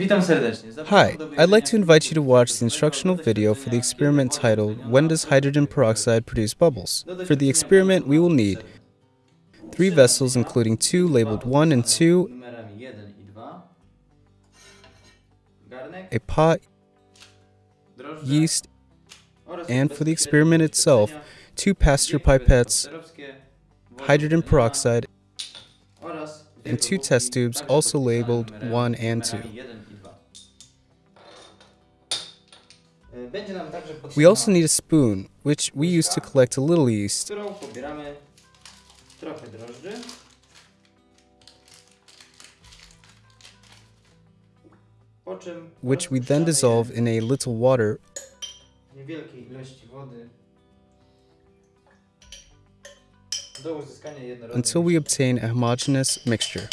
Hi, I'd like to invite you to watch the instructional video for the experiment titled When Does Hydrogen Peroxide Produce Bubbles? For the experiment, we will need three vessels including two labeled 1 and 2, Numerami 1 i 2. Garnek, a pot, yeast, and for the experiment itself, two Pasteur pipettes, hydrogen peroxide, and two test tubes also labeled 1 and 2. We also need a spoon, which we use to collect a little yeast, którą pobieramy trochę drożdży. Po czym which we then dissolve in a little water. je w niewielkiej ilości wody do uzyskania jednorodnej until we obtain a homogeneous mixture.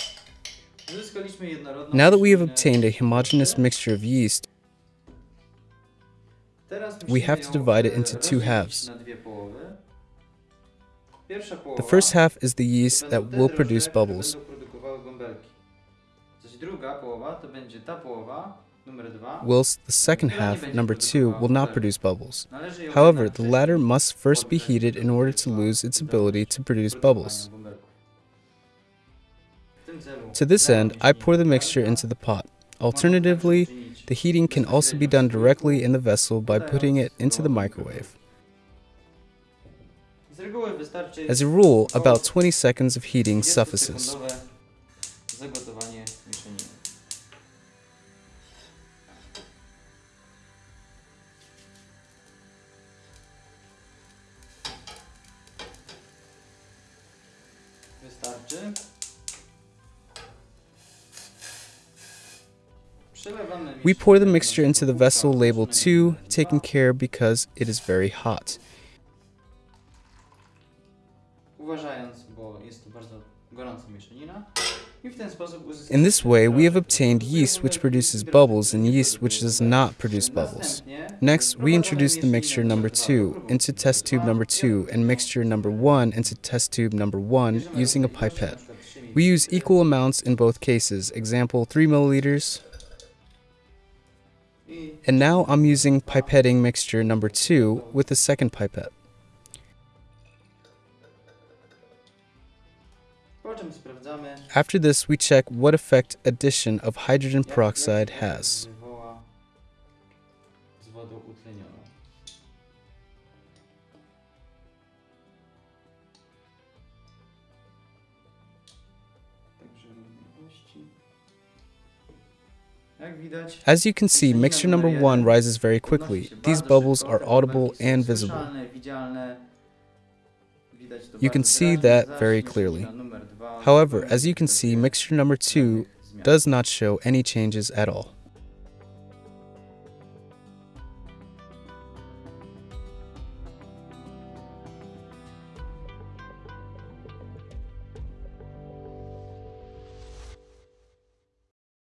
Now that we have obtained a homogeneous mixture of yeast, we have to divide it into two halves. na dwie połowy. Pierwsza The first half is the yeast that will produce bubbles. będą produkowały bąbelki. Zaś druga połowa to będzie ta połowa, numer dwa. whilst the second half, number two, will not produce bubbles. However, the latter must first be heated in order to lose its ability to produce bubbles. bąbelków. W tym celu To this end, I pour the mixture into the pot. Alternatively, the heating can also be done directly in the vessel by putting it into the microwave. As a rule, about 20 seconds of heating suffices. Wystarczy. We pour the mixture into the vessel labeled 2, taking care because it is very hot. Uważając, bo jest to bardzo gorąca mieszanina. I w ten sposób uzyskamy In this way, we have obtained yeast which produces bubbles and yeast which does not produce bubbles. Next, we introduce the mixture number 2 into test tube number 2 and mixture number 1 into test tube number 1 using a tutaj proszę, na pipette. We use equal amounts in both cases, example 3 milliliters. And now I'm using pipetting mixture number 2 with the second pipette. Po czym sprawdzamy, After this, we check what effect addition of hydrogen peroxide has. As you can see, mixture number 1 rises very quickly. These bubbles are audible and visible. You can see that very clearly. However, as you can see, mixture number 2 does not show any changes at all.